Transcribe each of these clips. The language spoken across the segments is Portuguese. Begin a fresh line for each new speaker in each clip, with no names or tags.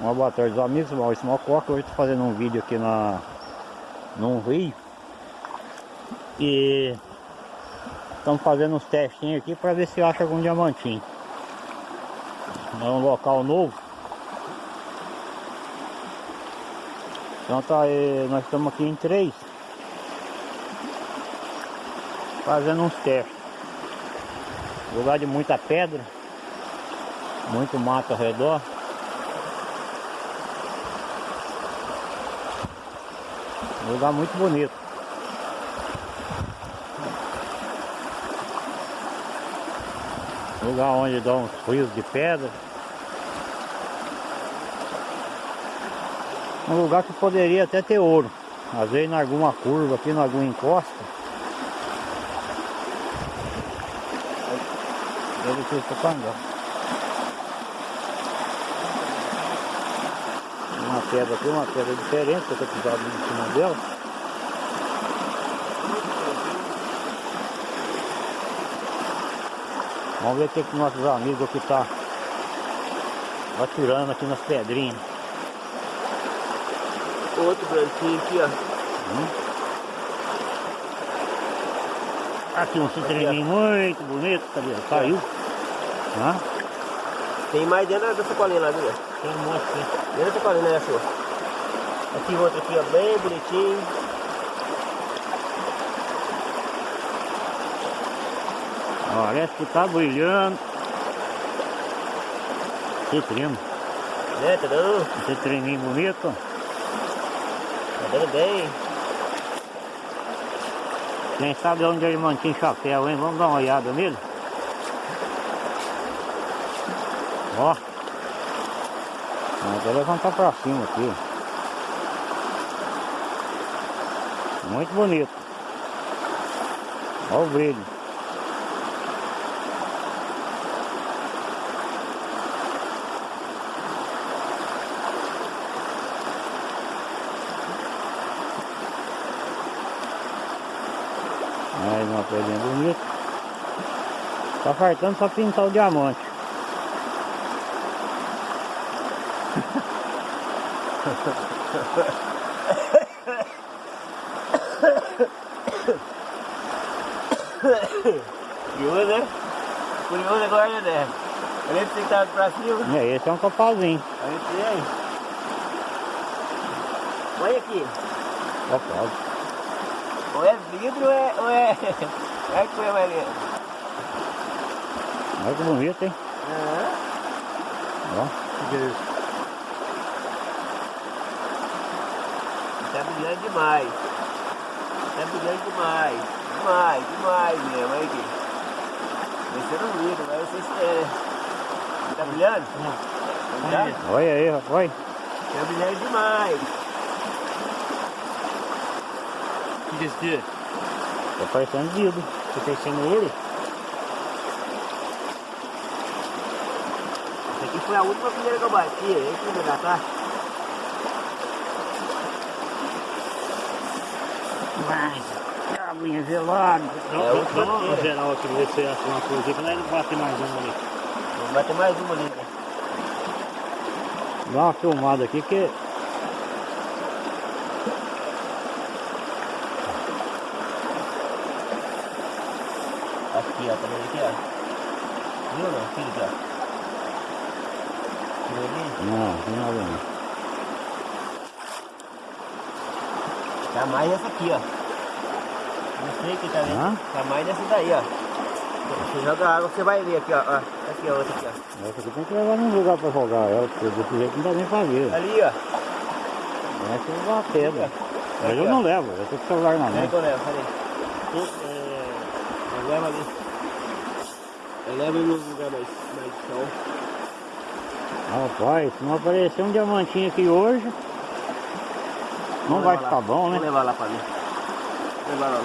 Uma boa tarde amigos, Maurício Mococa, hoje estou fazendo um vídeo aqui na num rio. E estamos fazendo uns testinhos aqui para ver se acha algum diamantinho. É um local novo. Então tá aí, nós estamos aqui em três. Fazendo uns testes. Lugar de muita pedra. Muito mato ao redor Um lugar muito bonito. Um lugar onde dá uns rios de pedra. Um lugar que poderia até ter ouro. Às vezes em alguma curva aqui, em alguma encosta. Deve ter tocando. Uma pedra aqui, uma pedra diferente, que eu estou pisado em cima dela. Vamos ver o que, que nossos amigos aqui tá atirando aqui nas pedrinhas.
Outro branquinho aqui, ó. Hum.
Aqui um citreninho muito bonito, cadê? Caiu.
Hã? Tem mais dentro da sacolinha lá, viu?
Tem um monte aqui.
Dentro da sacolinha, né, senhor? Aqui outro aqui, ó, bem bonitinho.
Parece que tá brilhando. Citrino.
Né, tá dando?
Citrininho bonito.
Tá dando bem.
Quem sabe onde ele mantinha chapéu, hein? Vamos dar uma olhada nele. Ó. Vou levantar pra cima aqui. Muito bonito. Olha o brilho. Mais uma pedrinha bonita. Tá faltando só pintar o diamante.
Curioso, né? Curioso agora, né? A gente tem que estar pra cima.
É, esse é um copalzinho.
A gente tem. Olha aqui.
Copal.
Ou é vidro ou é. Ou é... Olha que coisa mais linda.
Olha que bonito, hein?
Aham.
Ó. O que é
Tá brilhando demais. Tá brilhando demais. Demais, demais mesmo. Olha aqui. Descendo o vidro, mas não sei se é. Tá brilhando?
Não.
Tá brilhando?
Olha aí, rapaz.
Tá brilhando demais.
O que é esse aqui?
Tá parecendo vidro.
Tá parecendo ouro?
Essa aqui foi a última primeira que eu bati. Esse vai dar, tá?
Mas, aguinha gelada.
Dá,
É
geral aqui, ver se acha uma coisa aqui, pra nós não bater mais uma ali.
Vamos bater mais uma ali. né?
Dá uma filmada aqui que
Aqui, ó. Tá vendo aqui, ó? Viu não? Filho aqui, ó. Viu ali?
Não, não nada não.
Tá mais essa aqui, ó. Sei que tá vendo.
Hã?
Dessa daí, ó. Você joga água, você vai ver aqui, ó. ó. Aqui, ó, outra aqui, ó.
Essa aqui tem que levar num lugar pra jogar ela, porque desse jeito não dá nem pra ver.
Ali, ó.
Essa é uma pedra. Mas
Aqui,
eu
ó.
não levo, eu tô com o celular na
Onde é
mão.
que eu levo? Cadê?
Tô, é, eu levo ali. Eu levo no lugar mais, mais sol.
Rapaz, se não aparecer um diamantinho aqui hoje, não
Vou
vai ficar
lá.
bom,
Vou
né?
levar lá pra mim. Vou levar lá.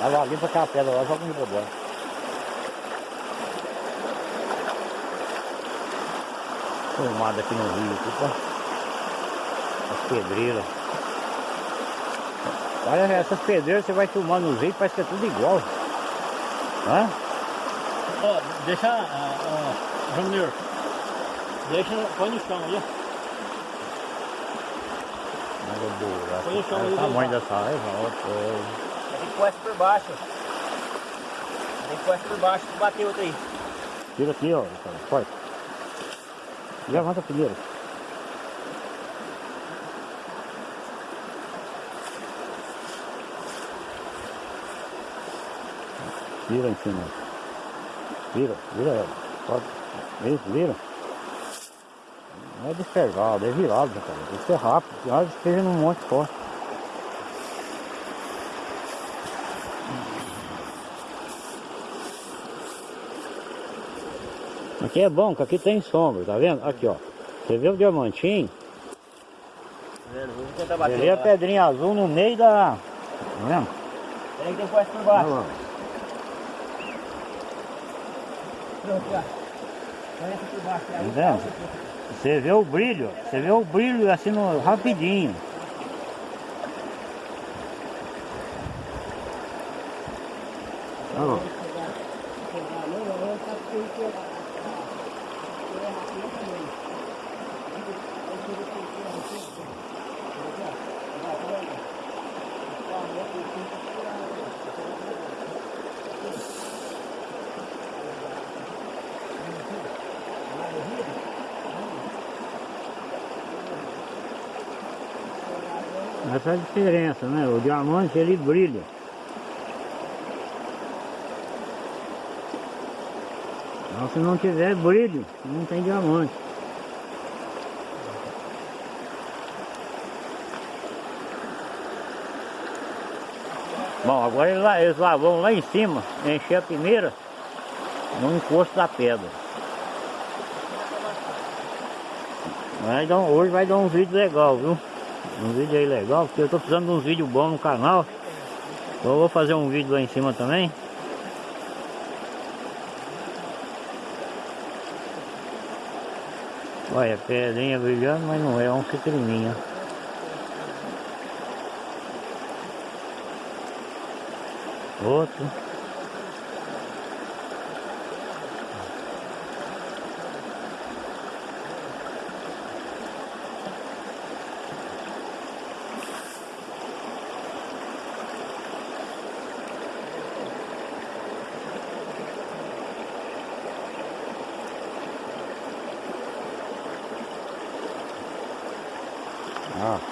Lá.
Vai ali pra aquela pedra lá, joga no rodão. Filmada aqui no rio, pô. As pedreiras. Olha essas pedreiras, você vai filmar nos rios, parece que é tudo igual. Hã?
Ó, deixa, ah, ó, Júnior, Deixa, põe no chão aí,
Olha o tamanho dessa revolta.
Tem que pôr essa por baixo. Tem que pôr essa por baixo bater outra aí.
Tira aqui, ó. Ricardo, Forte. Levanta primeiro. Vira em cima. Vira, vira ela. Pode. Isso, vira. Não é despergado, é virado, cara. Tem que ser rápido. Já esteja num monte forte. Aqui é bom, que aqui tem sombra, tá vendo? Aqui, ó. Você vê o diamantinho?
Tá
Você vê a
lá.
pedrinha azul no meio da... Tá vendo?
Tem que essa por baixo.
Olha.
Pronto, já. Põe essa por baixo. Aí
Tá vendo? Você vê o brilho, você vê o brilho assim no, rapidinho. Olha lá. Essa é a diferença, né? O diamante ele brilha. Então, se não tiver brilho, não tem diamante. Bom, agora eles lá, vão lá em cima, encher a peneira no encosto da pedra. Vai dar, hoje vai dar um vídeo legal, viu? Um vídeo aí legal, porque eu tô precisando de uns vídeos bons no canal. Então eu vou fazer um vídeo lá em cima também. Olha, pedrinha brilhando, mas não é um citrininho. Outro.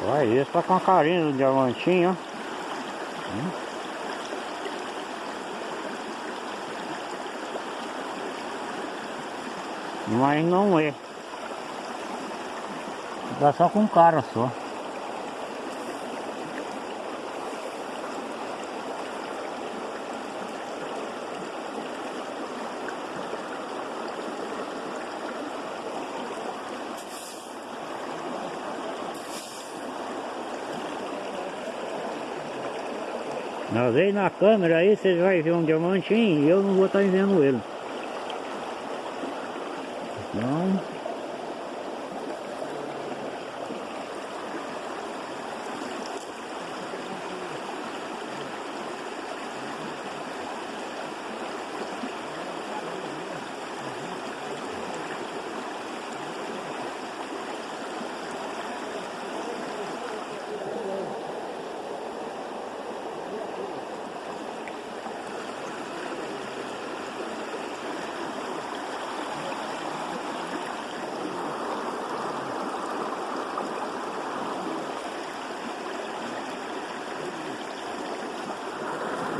Olha esse tá com a carinha do diamantinho, ó. Hum. Mas não é. Dá só com cara só. Às vezes na câmera aí você vai ver um diamantinho e eu não vou estar vendo ele. Então.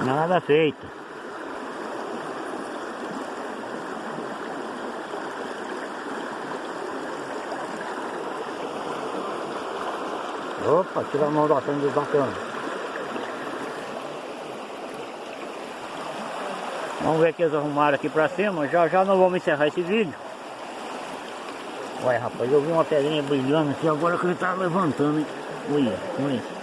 Nada feito. Opa, tira a mão da frente do bacana. Vamos ver o que eles arrumaram aqui pra cima. Já já nós vamos encerrar esse vídeo. Olha rapaz, eu vi uma pedrinha brilhando aqui agora que ele tá levantando, hein? Olha, olha.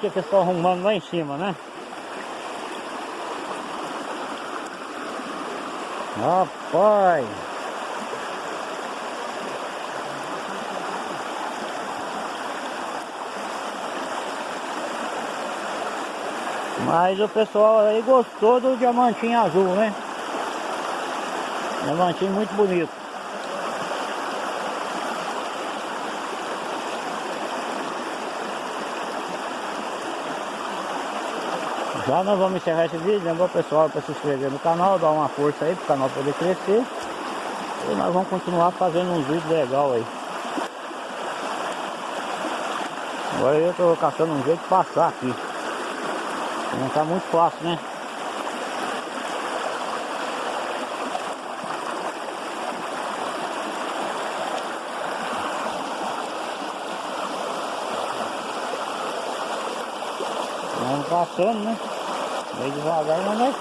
Ver o estão arrumando lá em cima, né? Rapaz! Mas o pessoal aí gostou do diamantinho azul, né? Diamantinho muito bonito. Já nós vamos encerrar esse vídeo, lembra o pessoal para se inscrever no canal, dar uma força aí para o canal poder crescer. E nós vamos continuar fazendo uns vídeos legais aí. Agora eu estou caçando um jeito de passar aqui. Não está muito fácil, né? Vamos passando, né? Meio devagar, mas não é.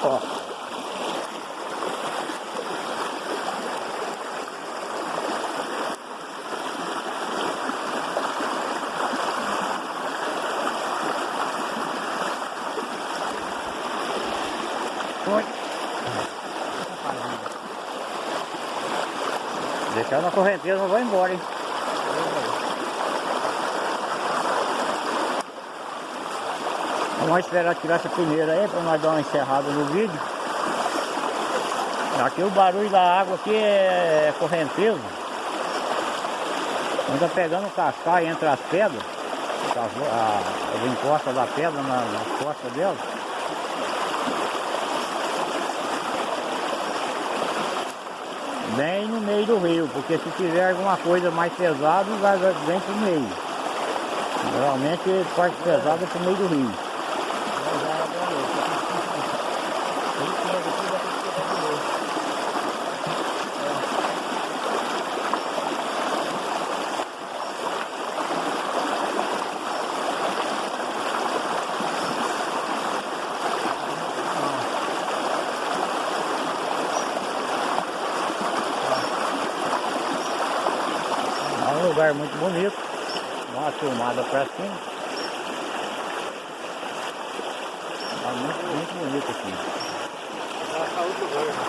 Foi. Deixar na correnteza, não vai embora, hein? Vamos esperar tirar essa primeira aí para nós dar uma encerrada no vídeo. Aqui o barulho da água aqui é correnteza. Quando tá pegando cascai entre as pedras, as, a- as encostas da pedra na, nas costas dela. Bem no meio do rio, porque se tiver alguma coisa mais pesada, vai vai bem pro meio. Geralmente parte pesada é pro meio do rio. É um lugar muito bonito. Dá uma filmada pra cima. Tá muito, muito bonito aqui.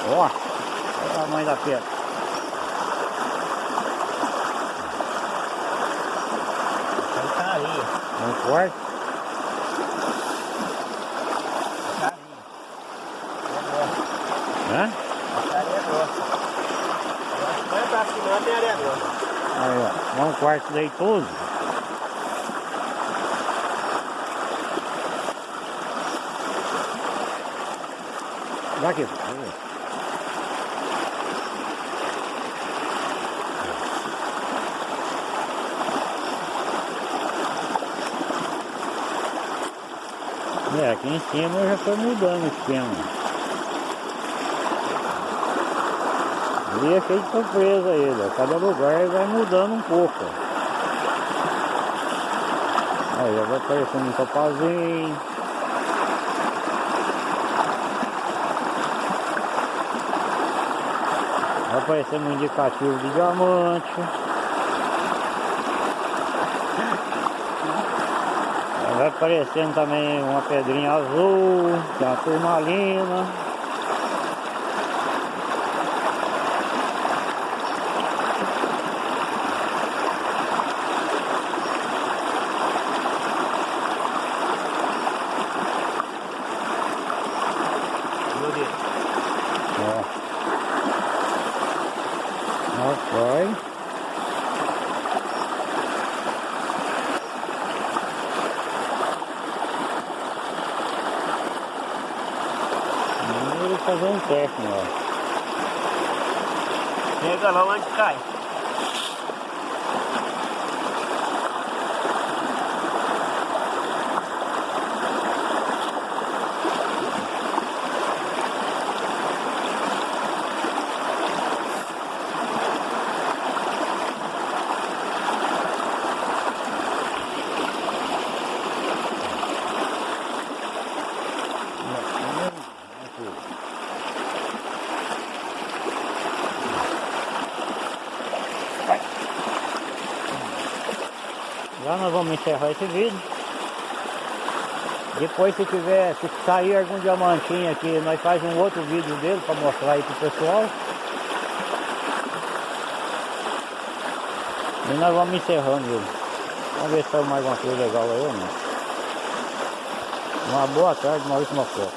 Ó, olha o tamanho da pedra.
Tá.
Um corte.
Tá.
Hã?
Cima, tem areia grossa.
Aí, ó. Um quarto leitoso. Daqui. É, aqui em cima eu já estou mudando o esquema. E é cheio de surpresa ele, cada lugar vai mudando um pouco. Aí já vai aparecendo um topazinho. Vai aparecendo um indicativo de diamante. Vai aparecendo também uma pedrinha azul, que é uma turmalina.
Meu Deus.
Ó. Rapaz. Vamos fazer um teste, ó.
Chega lá onde cai.
Já nós vamos encerrar esse vídeo. Depois se tiver, se sair algum diamantinho aqui, nós faz um outro vídeo dele para mostrar aí pro pessoal. E nós vamos encerrando ele. Vamos ver se saiu mais alguma coisa legal aí ou não. Uma boa tarde, Maurício Mocó.